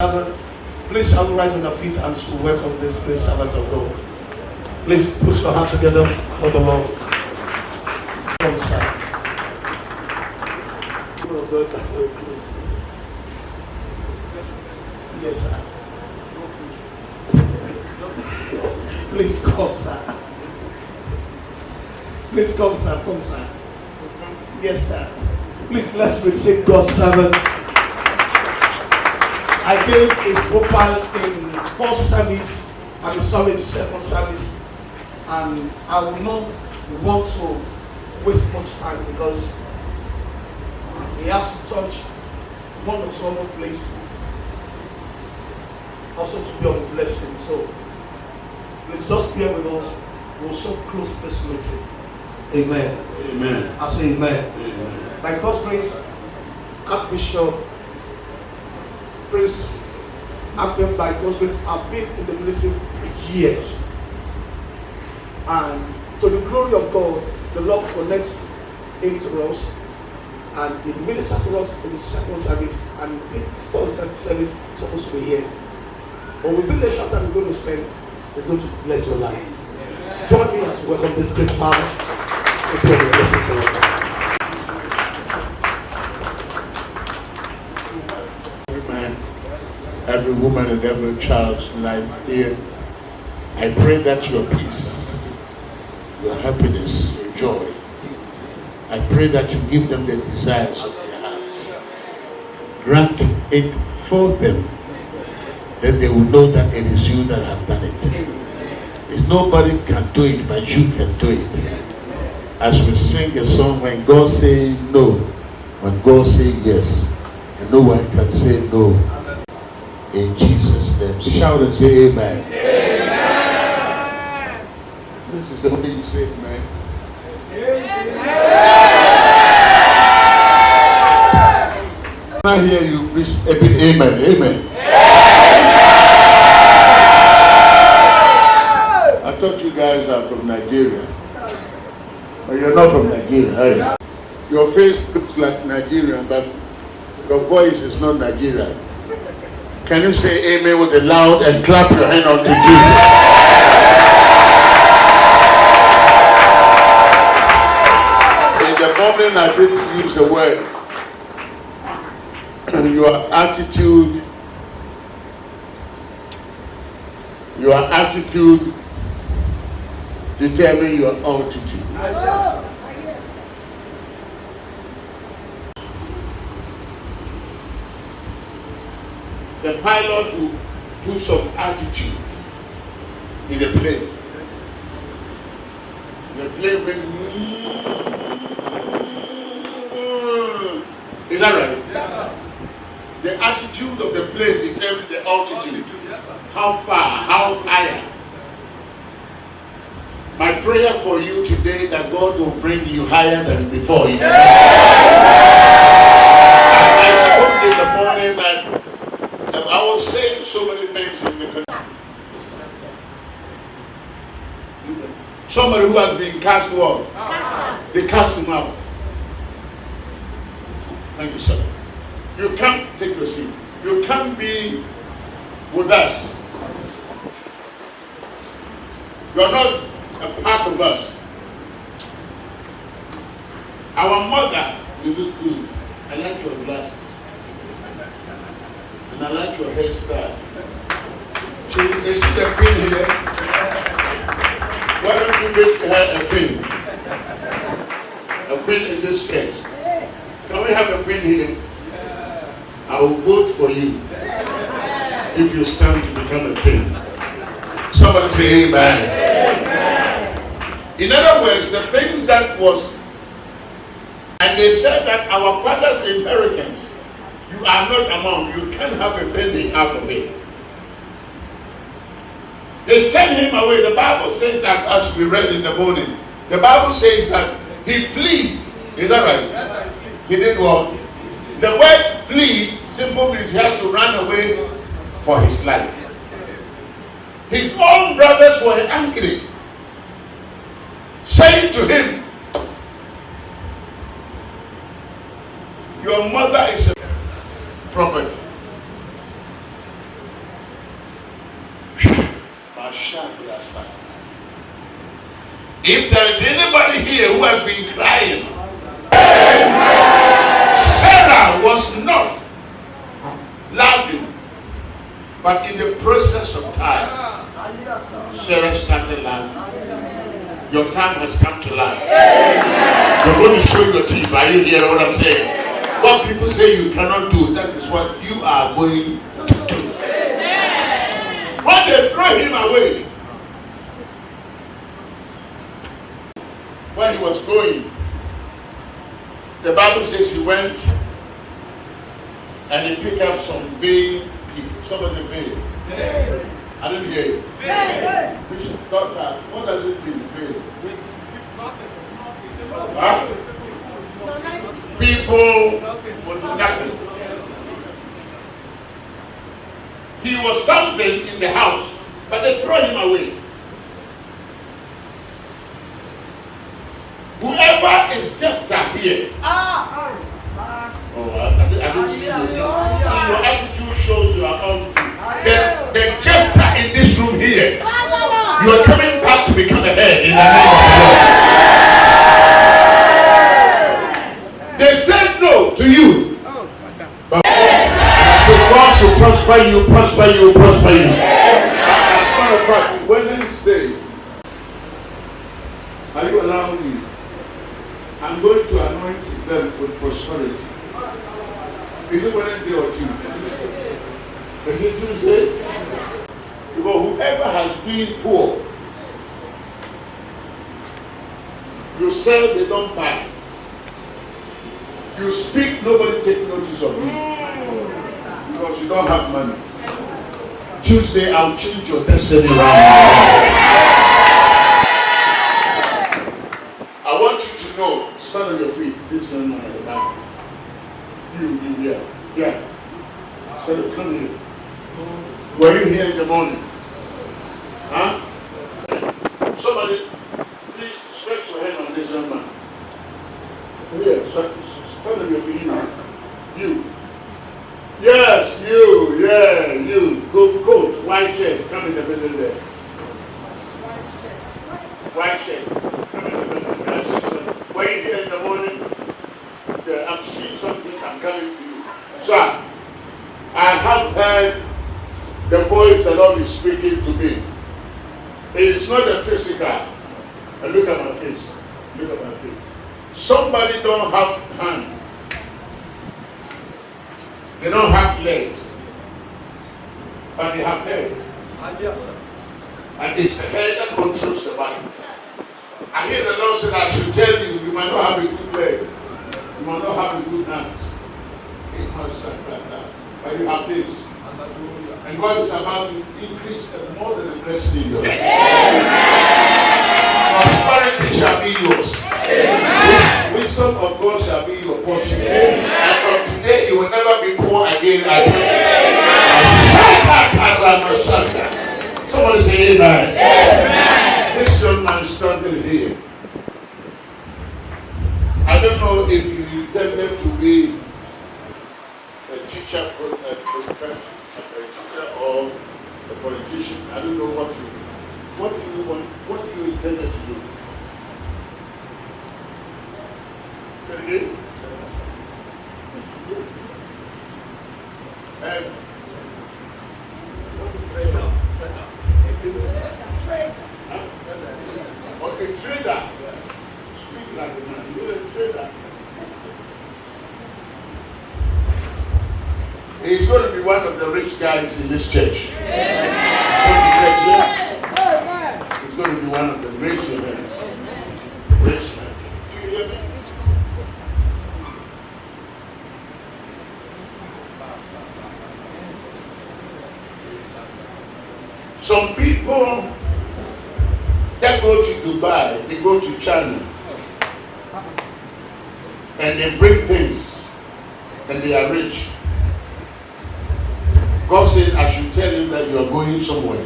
Please shall we rise on our feet and to welcome this great servant of God. Please put your hands together for the Lord. Come, sir. Yes, sir. Please come, sir. Please come, sir. Come, sir. Yes, sir. Please let's receive God's servant. I gave his profile in first service and he saw in second service. And I will not want to waste much time because he has to touch one or two other place also to be of a blessing. So please just bear with us. We'll so close this meeting. Amen. Amen. I say amen. Amen. By God's grace, Archbishop Prince Akbem by God's grace have been in the ministry for years. And to the glory of God, the Lord connects him to us and he ministers to us in the second service and this third service is supposed to be here. But within the short time he's going to spend, he's going to bless your life. Join me as we welcome this great father to pray the blessing for us. Every man, every woman, and every child's life here. I pray that your peace, your happiness, your joy, I pray that you give them the desires of their hearts. Grant it for them. Then they will know that it is you that have done it. It's nobody can do it, but you can do it. As we sing a song, when God say no, when God say yes, and no one can say no. In Jesus' name. Shout and say amen. Amen. This is the way you say amen. Amen. I hear you please a bit amen. Amen. I thought you guys are from Nigeria. But you're not from Nigeria, are you? Your face looks like Nigerian, but your voice is not Nigerian. Can you say amen with a loud and clap your hand unto Jesus? In the moment I did use the word, your attitude, your attitude determine your altitude. The pilot will do some attitude in the plane. The plane will. Is that right? Yes, sir. The attitude of the plane determines the altitude. Yes, sir. How far, how higher. My prayer for you today that God will bring you higher than before. In the name I spoke in the morning and and I was saying so many things in the Somebody who has been cast out. They cast him out. Thank you, sir. You can't take your seat. You can't be with us. You're not a part of us. Our mother, you look good. I like your glasses. And I like your hairstyle. She, is she the queen here? Why don't you make her a queen? A queen in this skirt. Can we have a queen here? I will vote for you if you stand to become a queen. Somebody say amen. In other words, the things that was, and they said that our father's inheritance, you are not among, you can't have a penny out of it. They sent him away. The Bible says that as we read in the morning, the Bible says that he fled. Is that right? He did what? The word flee simple means he has to run away for his life. His own brothers were angry, saying to him, Your mother is a property. If there is anybody here who has been crying, Sarah was not laughing, but in the process of time, Sarah started laughing. Your time has come to life. You're going to show your teeth. Are you hearing what I'm saying? What people say you cannot do, that is what you are going to do. When him away, when he was going, the Bible says he went and he picked up some vain people. Somebody vain. I didn't hear you. Bishop, doctor, what does it mean, vain? Huh? People with nothing. He was something in the house, but they throw him away. Whoever is Jephthah here, oh, I, I, don't see you. See, your attitude shows you are altitude. The, the Jephthah in this room here, you are coming back to become a head in the name of the Lord. They said no to you. But so God should prosper you, prosper you, prosper you. I'm going to anoint them with prosperity. Is it Wednesday or Tuesday? Is it Tuesday? Because whoever has been poor, you sell, they don't buy. You speak, nobody take notice of you. Because you don't have money. Tuesday, I'll change your destiny around. Yeah. Yeah. Up, come here. Were you here in the morning? Huh? Somebody, please stretch your hand on this young man. Here, stand stand on your feet. You. You. Yes, you, yeah, you. Good coat, white shirt. Come in the middle there. White shirt. Come in the middle. I see some- Were you here in the morning? Yeah, I'm seeing something. I'm coming to you. Sir, I have heard the voice the Lord is speaking to me. It is not the physical. And look at my face. Look at my face. Somebody don't have hands. They don't have legs. But they have head. Ah, yes, sir. And it's the head that controls the body. I hear the Lord said I should tell you, you might not have a good leg. You might not have a good hand. Like that. But you have this. And God is about to increase and more than the blessed in your life. Prosperity shall be yours. Wis- Wisdom of God shall be your portion. And from today you will never be poor again. again. Somebody say amen. This young man standing here. I don't know if you intended to be a teacher, pro- a professor, a teacher or a politician. I don't know what you, what do you want, what do you intended to do? Say it again. And Okay, trader. Speak like a man. You're a trader. He's going to be one of the rich guys in this church. Here? He's going to be one of the rich men. Rich men. Some people that go to Dubai, they go to China, and they bring things, and they are rich. God said, I should tell you that you somewhere.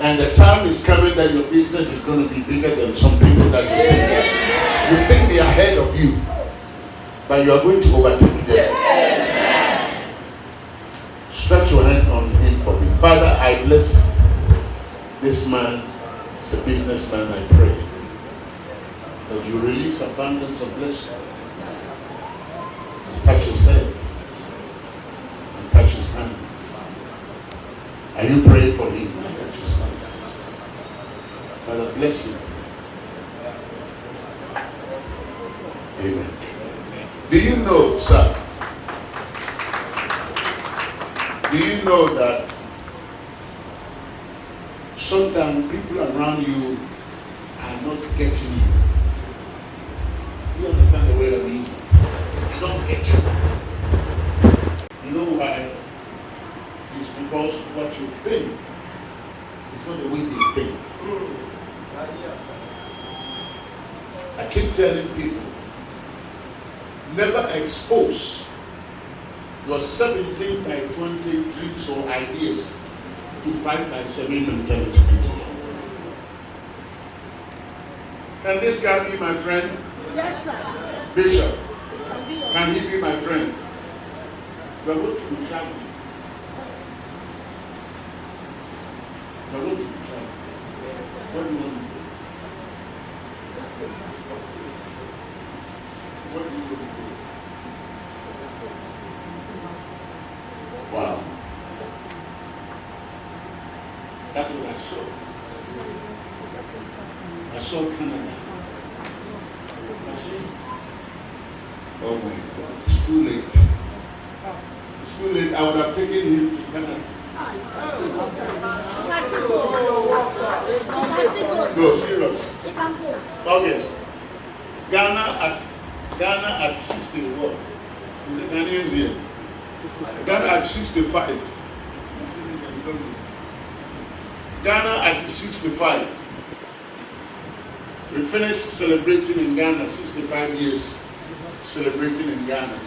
And the time is coming that your business is going to be bigger than some people that you think. You think they are ahead of you, but you are going to overtake them. Stretch your hand on him for me. Father, I bless this man, as a businessman, I pray that you release abundance of blessing. Touch his head and touch his hands. Are you praying for him? And touch his. Father, bless him. Amen. Do you know, sir? Do you know that sometimes people around you are not getting you? You understand the way I mean? They don't get you. You know why? It's because what you think is not the way they think. I keep telling people, never expose your 17 by 20 dreams or ideas to 5 by 7 mentality. Can this guy be my friend? Yes, sir. Bishop, Can be your- can he be my friend? We are going to be traveling. We are going to be traveling. What do you want to do? What do you want to do? Wow. That's what I saw. I saw Canada. I see. Oh my God, it's too late. It's too late. I would have taken him to Canada. You can still go. You can still go. No, serious. You can go. August. Ghana at Ghana at 60 what? The Ghanaians here. Ghana at 65. Ghana at 65. We finished celebrating in Ghana, 65 years celebrating in Ghana.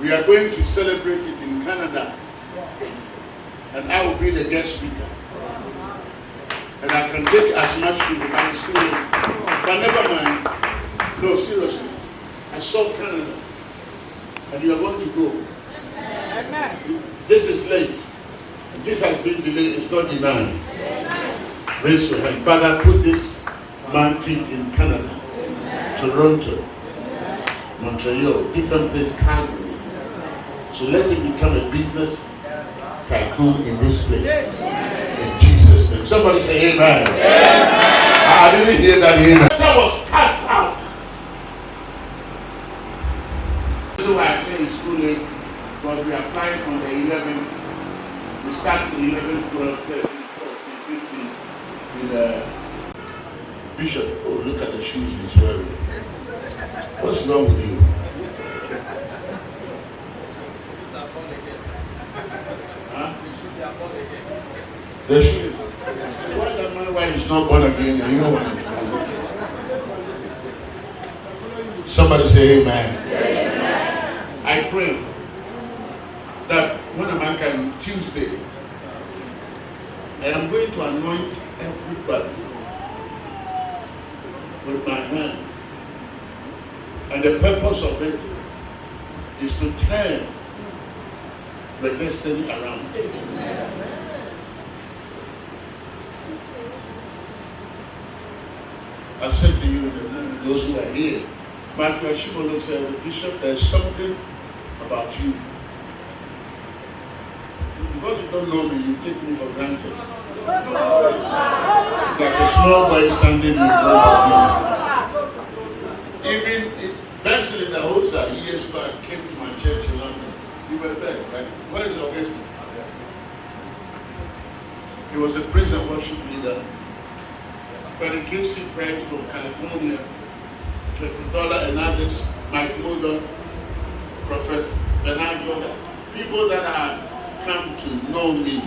We are going to celebrate it in Canada. And I will be the guest speaker. And I can take as much people as still. But never mind. No, seriously. I saw Canada. And you are going to go. This is late. This has been delayed. It's not denied. Raise your hand. Father, put this man feet in Canada, Toronto, Montreal, different place, Calgary. So let him become a business tycoon in this place. In Jesus' name. Somebody say amen. I didn't hear that amen. That was cast out. This is why I say it's too late. Flying on the 11th. We start the 11th, 12th, 13th, 14th, 15th with uh, Bishop. Oh, look at the shoes he's wearing. What's wrong with you? Huh? They should. So why that man why he's not born again and you know what? Somebody say amen. I pray that when a man can Tuesday, I am going to anoint everybody with my hands. And the purpose of it is to turn the destiny around. I said to you, those who are here, Matthew Ashimolowo said, Bishop, there's something about you. Because you don't know me, you take me for granted. It's like a small boy standing in front of. Even if- Benson Idahosa years back came to my church in London. You were there, right? Where is Augustine? He was a praise and worship leader. Freddie Casey Price from California, Dollar and others, Mike Murdock, Prophet Bernard. People that have come to know me.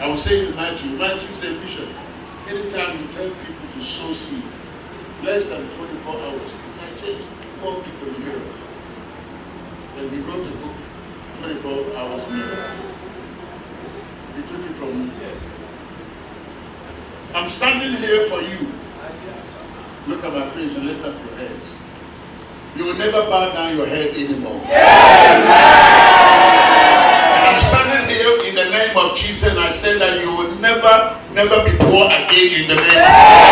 I was saying to Matthew, Matthew said, Bishop, anytime you tell people to sow seed, less than 24 hours, I changed four people in Europe. And we wrote a book, 24 hours later. We took it from me. I'm standing here for you. Look at my face and lift up your heads. You will never bow down your head anymore. And I'm standing here in the name of Jesus, and I say that you will never, never be poor again in the name of I'm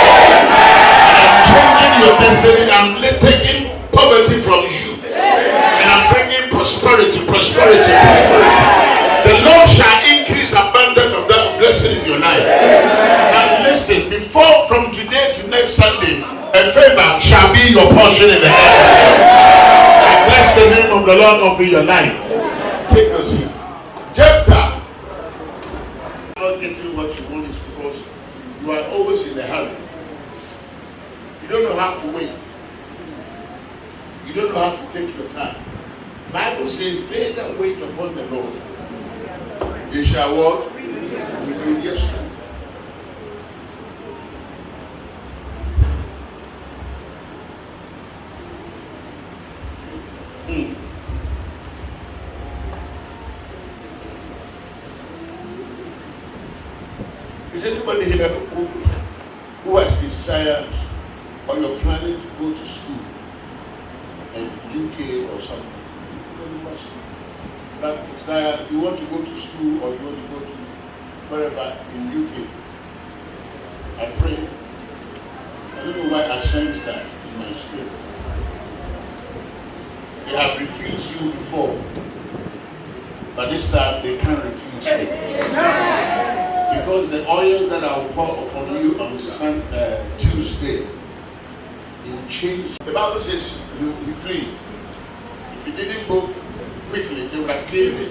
your. I'm taking poverty from you. And I'm bringing prosperity, prosperity, prosperity. The Lord shall increase abundance of that blessing in your life. And listen, before from today to next Sunday, a favor shall be your portion in the heaven. I bless the name of the Lord over your life. Take a seat. Jephthah. Not getting what you want is because you are always in a hurry. You don't know to wait. You don't know how to take your time. Bible says, they that wait upon the Lord, they shall what? Renew their strength. Is anybody here who, who has desires or you're planning to go to school in UK or something? That desire, you want to go to school or you want to go to wherever in UK. I pray. I don't know why I sense that in my spirit. They have refused you before, but this time they can't refuse you. Because the oil that I will pour upon you on Sun, uh, Tuesday, change. The Bible says you, you flee. If you didn't go quickly, they would have killed me.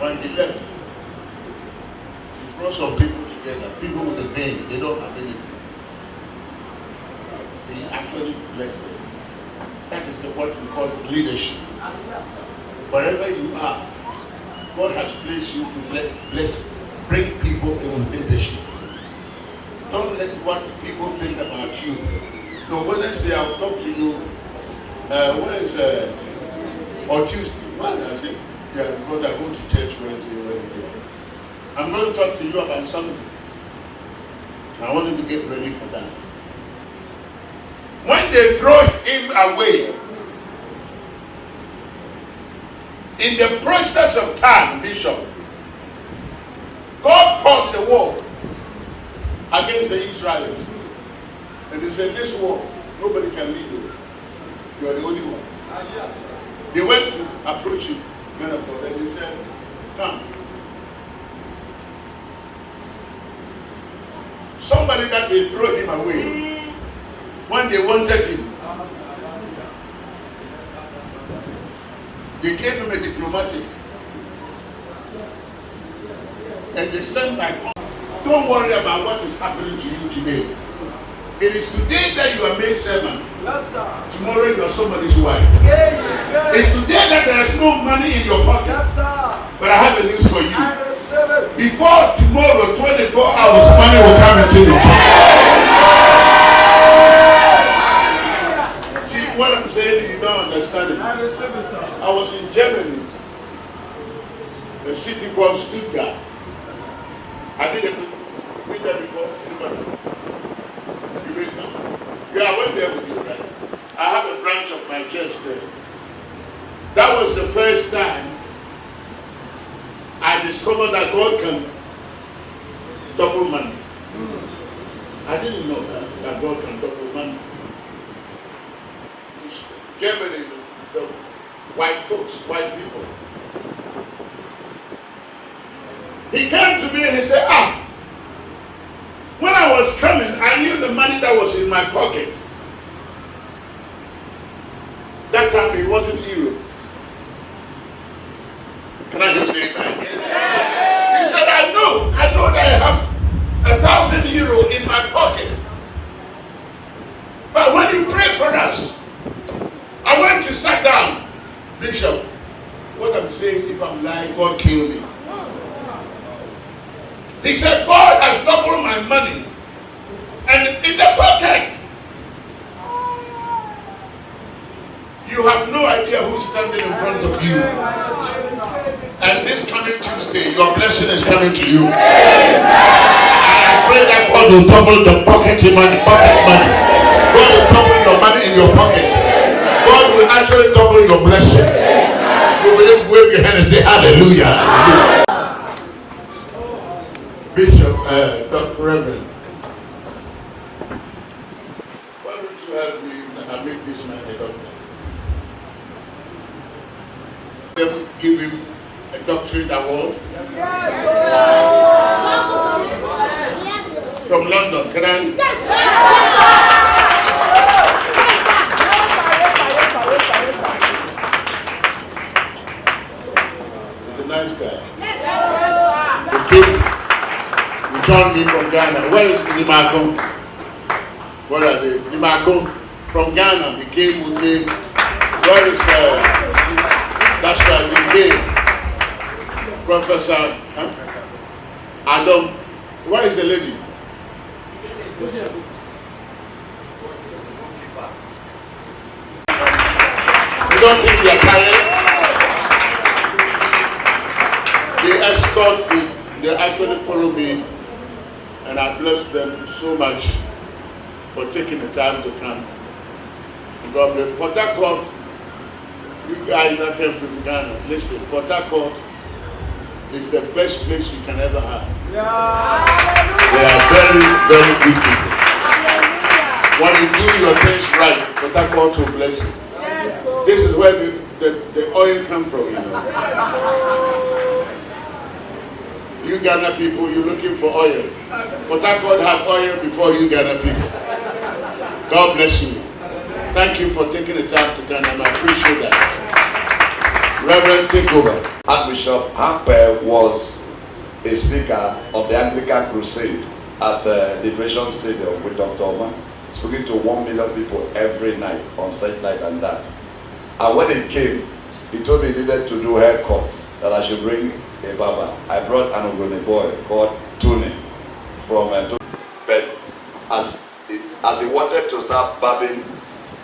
When he left, he brought some people together, people with a vein, they don't have anything. He actually blessed them. That is the, what we call leadership. Wherever you are, God has placed you to bless, bring people in leadership. Don't let what people think about you. No, Wednesday I'll talk to you. Uh, is uh, or Tuesday? When I say, yeah, because I go to church Wednesday, Wednesday. I'm going to talk to you about something. I want you to get ready for that. When they throw him away, in the process of time, Bishop, God caused a war against the Israelites. And they said, this war, nobody can lead you. You are the only one. They went to approach him, men of God, and they said, come. Somebody that they throw him away when they wanted him. They gave him a diplomatic. And they sent back. Don't worry about what is happening to you today. It is today that you are made servant. Yes, sir. Tomorrow you are somebody's wife. Yeah, yeah. It's today that there is no money in your pocket. Yes, sir. But I have a news for you. Before tomorrow, 24 hours, money will come into your pocket. See what I'm saying? You don't understand it. I receive it, sir. I was in Germany, a city called Stuttgart. I did a been there before. Anybody? You been there? Yeah, I went there with you, right? I have a branch of my church there. That was the first time I discovered that God can double money. I didn't know that, that God can double money. Germany, the, the white folks, white people. He came to me and he said, ah, I was coming, I knew the money that was in my pocket. That time it wasn't euro. Can I just say amen? He said, I know, I know that I have a thousand euro in my pocket. But when you pray for us, I went to sit down. Bishop, what I'm saying, if I'm lying, God kill me. He said, God has doubled my money. In the pocket, you have no idea who's standing in front of you. And this coming Tuesday, your blessing is coming to you. I pray that God will double the pocket money, pocket money. God will double your money in your pocket. God will actually double your blessing. You believe wave your hand and say hallelujah. Bishop, uh, Dr. Reverend, a doctorate award from London. Can I? He's a nice guy. Came, he joined me from Ghana. Where is Nimako? Where are they? Nimako from Ghana. He came with me. Where is uh, that's right, came. Professor huh? Adam. Where is the lady? You don't think they are tired? They escort me, they actually follow me, and I bless them so much for taking the time to come. God bless. Port Harcourt, you guys that came from Ghana, listen, Port Harcourt is the best place you can ever have. Yeah. They are very, very good people. When you do your things right, Port Harcourt will bless you. This is where the, the, the oil come from, you know. You Ghana people, you're looking for oil. Port Harcourt have oil before you Ghana people. God bless you. Thank you for taking the time to come and I appreciate that. Reverend, take. Archbishop Hamper was a speaker of the Anglican Crusade at uh, Liberation Stadium with Dr. Oman, speaking to one million people every night on such night and that. And when he came, he told me he needed to do haircut, that I should bring a barber. I brought an Ogoni boy called Tony from uh. But as he, as he wanted to start barbing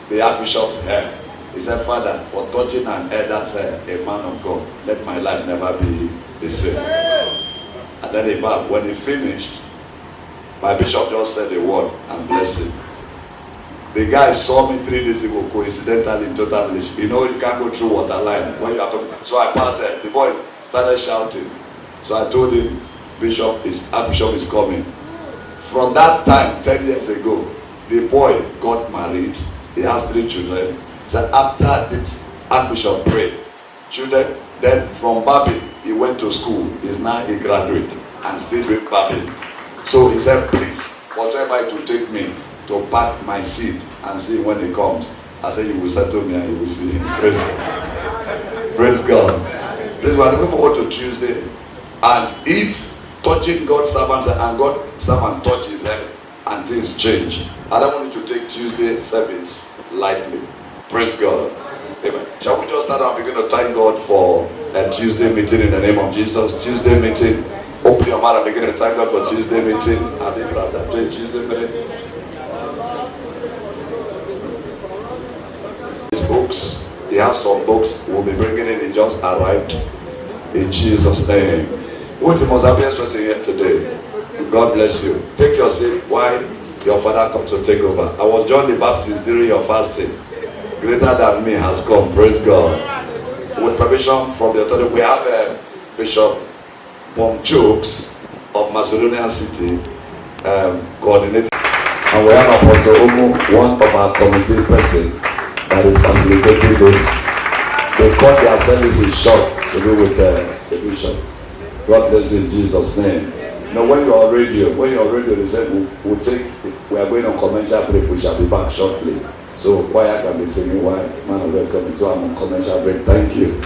the Archbishop's hair, he said, Father, for touching an elder's hair, a man of God, let my life never be the same. And then he bowed. When he finished, my bishop just said a word and blessed him. The guy saw me three days ago, coincidentally in total village. You know, you can't go through water line when you are talking. So I passed there. The boy started shouting. So I told him, Bishop is Archbishop is coming. From that time, 10 years ago, the boy got married. He has three children. Said after this Archbishop prayed, children, then from Babin, he went to school. He's now a graduate and still with Babin. So he said, please, whatever it will take me to pack my seed and see when he comes. I said, you will settle me and you will see him. Praise God. Praise God. Please, we are looking forward to Tuesday. And if touching God's servants and God's servant touch his head and things change, I don't want you to take Tuesday service lightly. Praise God. Amen. Shall we just start and begin to thank God for a Tuesday meeting in the name of Jesus? Tuesday meeting. Open your mouth and begin to thank God for Tuesday meeting. Tuesday meeting. His books. He has some books. We'll be bringing in. He just arrived. In Jesus' name. What's the most happiest person here today? God bless you. Take your seat while your father comes to take over. I was John the Baptist during your fasting. Greater than me has come. Praise God. With permission from the authority, we have a Bishop Pomchooks of Macedonia City um, coordinating. And we have Apostle Omo, one of our committee person that is facilitating this. They cut their services short to do with uh, the bishop. God bless you in Jesus' name. Now, when you're on radio, when you're on radio, they said we'll, we'll take, we are going on commercial break. We shall be back shortly. So choir can be singing while man coming. So I'm on commercial break. Thank you.